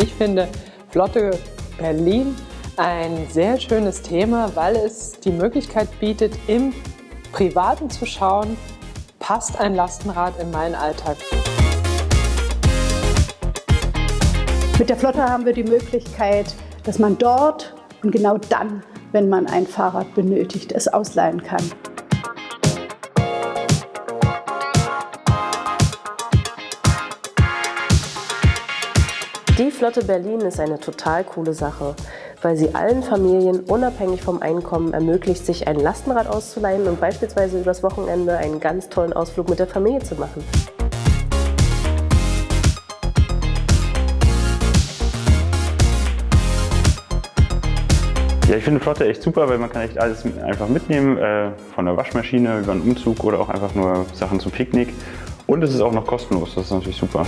ich finde Flotte Berlin ein sehr schönes Thema, weil es die Möglichkeit bietet, im Privaten zu schauen, passt ein Lastenrad in meinen Alltag. Mit der Flotte haben wir die Möglichkeit, dass man dort und genau dann, wenn man ein Fahrrad benötigt, es ausleihen kann. Die Flotte Berlin ist eine total coole Sache, weil sie allen Familien unabhängig vom Einkommen ermöglicht, sich ein Lastenrad auszuleihen und beispielsweise übers Wochenende einen ganz tollen Ausflug mit der Familie zu machen. Ja, ich finde Flotte echt super, weil man kann echt alles einfach mitnehmen, äh, von der Waschmaschine über einen Umzug oder auch einfach nur Sachen zum Picknick. Und es ist auch noch kostenlos, das ist natürlich super.